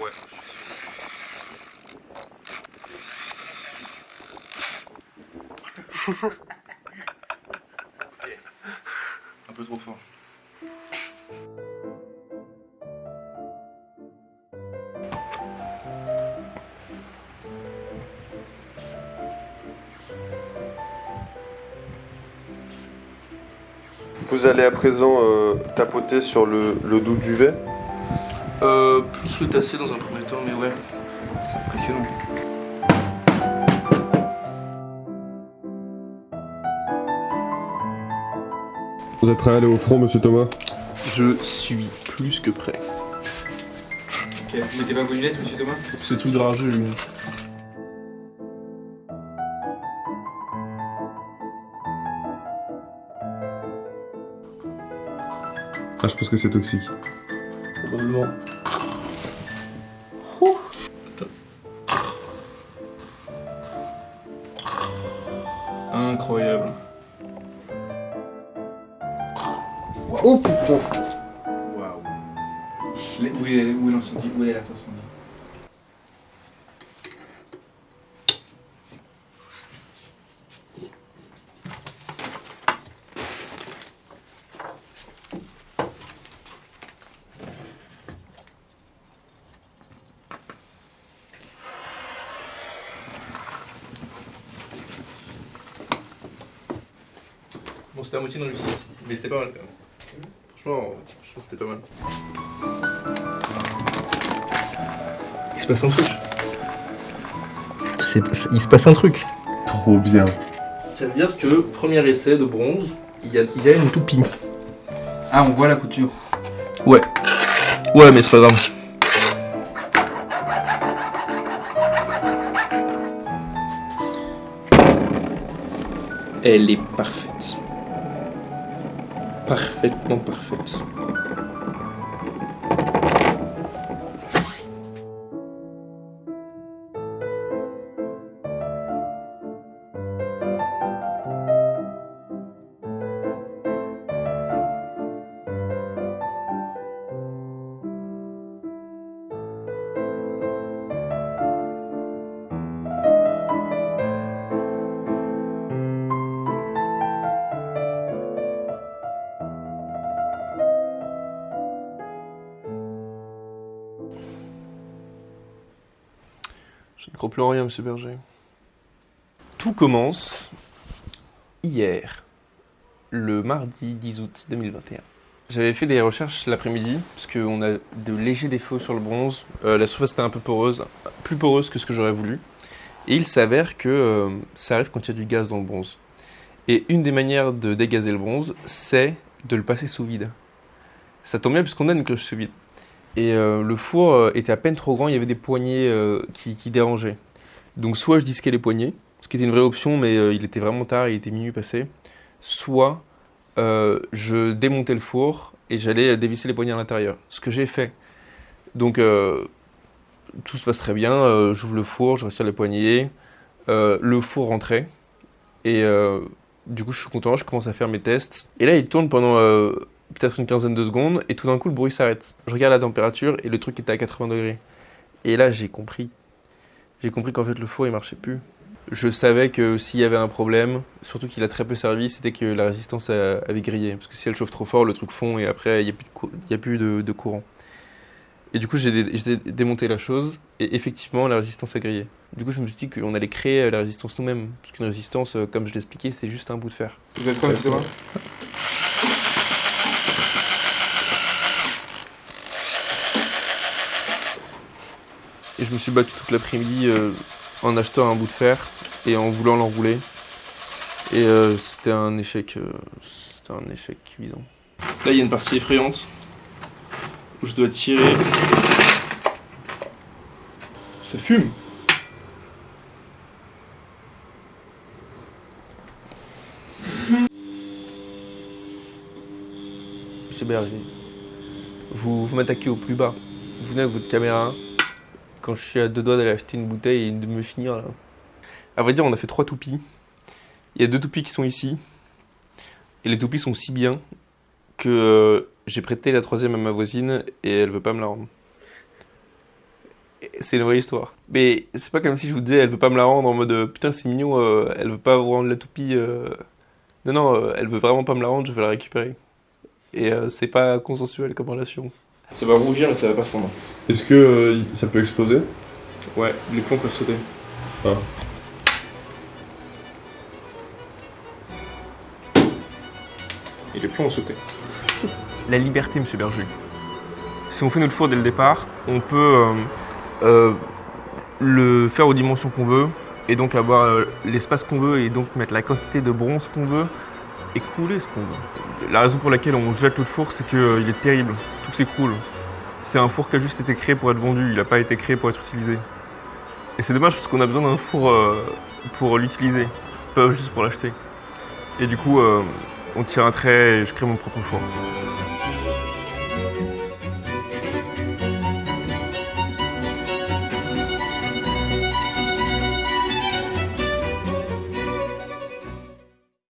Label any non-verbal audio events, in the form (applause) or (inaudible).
Ouais. (laughs) Un peu trop fort. Vous allez à présent euh, tapoter sur le, le dos du duvet. Euh, plus le tasser dans un premier temps, mais ouais, c'est impressionnant. Vous êtes prêt à aller au front, monsieur Thomas? Je suis plus que prêt. Ok, vous mettez pas vos lunettes, monsieur Thomas? Ce truc de rageux, lui. Ah, je pense que c'est toxique. Probablement. Oh putain Waouh. Où est, où est l'incendie Où est l'incendie Bon, c'était à moitié une réussite, mais c'était pas mal quand même. Franchement, je pense que c'était pas mal. Il se passe un truc. il se passe un truc. Trop bien. Ça veut dire que premier essai de bronze, il y a, il y a une toupie. Ah, on voit la couture. Ouais. Ouais, mais c'est pas grave. Elle est parfaite. Parfaitement parfaite. Je ne crois plus en rien, monsieur Berger. Tout commence hier, le mardi 10 août 2021. J'avais fait des recherches l'après-midi, parce qu'on a de légers défauts sur le bronze. Euh, la surface était un peu poreuse, plus poreuse que ce que j'aurais voulu. Et il s'avère que euh, ça arrive quand il y a du gaz dans le bronze. Et une des manières de dégazer le bronze, c'est de le passer sous vide. Ça tombe bien puisqu'on a une cloche sous vide. Et euh, le four euh, était à peine trop grand, il y avait des poignées euh, qui, dérangeaient. Donc soit je disquais les poignées, ce qui était une vraie option, mais il était vraiment tard, il était minuit passé. Soit je démontais le four et j'allais dévisser les poignées à l'intérieur. Ce que j'ai fait. Donc tout se passe très bien, j'ouvre le four, je retire les poignées, le four rentrait. Et du coup je suis content, je commence à faire mes tests. Et là il tourne pendant peut-être une quinzaine de secondes et tout d'un coup le bruit s'arrête. Je regarde la température et le truc était à 80 degrés. Et là j'ai compris. J'ai compris qu'en fait le four il marchait plus. Je savais que s'il y avait un problème, surtout qu'il a très peu servi, c'était que la résistance avait grillé. Parce que si elle chauffe trop fort, le truc fond et après il n'y a plus, de, cou- il y a plus de, de courant. Et du coup j'ai dé- j'ai démonté la chose et effectivement la résistance a grillé. Du coup je me suis dit qu'on allait créer la résistance nous-mêmes. Parce qu'une résistance, euh, comme je l'expliquais, c'est juste un bout de fer. Vous êtes quoi, monsieur Et je me suis battu toute l'après-midi euh, en achetant un bout de fer et en voulant l'enrouler. Et euh, c'était un échec, euh, c'était un échec cuisant. Là, il y a une partie effrayante où je dois tirer. Ça fume. Monsieur Berger, vous, vous m'attaquez au plus bas. Vous venez avec votre caméra, quand je suis à deux doigts d'aller acheter une bouteille et de me finir là. À vrai dire, on a fait trois toupies. Il y a deux toupies qui sont ici. Et les toupies sont si bien que euh, j'ai prêté la troisième à ma voisine et elle veut pas me la rendre. c'est une vraie histoire. Mais c'est pas comme si je vous disais, elle veut pas me la rendre en mode euh, putain, c'est mignon, euh, elle veut pas vous rendre la toupie. euh. Non, non, euh, elle veut vraiment pas me la rendre, je vais la récupérer. Et c'est pas consensuel comme relation. Ça va rougir et ça va pas fondre. Est-ce que euh, ça peut exploser? Ouais, les plombs peuvent sauter. Ah. Et les plombs ont sauté. (laughs) La liberté, monsieur Berger. Si on fait notre four dès le départ, on peut euh, euh, le faire aux dimensions qu'on veut, et donc avoir euh, l'espace qu'on veut, et donc mettre la quantité de bronze qu'on veut, et couler ce qu'on. La raison pour laquelle on jette notre four, c'est qu'il est terrible, tout s'écroule. C'est un four qui a juste été créé pour être vendu, il n'a pas été créé pour être utilisé. Et c'est dommage parce qu'on a besoin d'un four euh, pour l'utiliser, pas juste pour l'acheter. Et du coup, euh, on tire un trait et je crée mon propre four.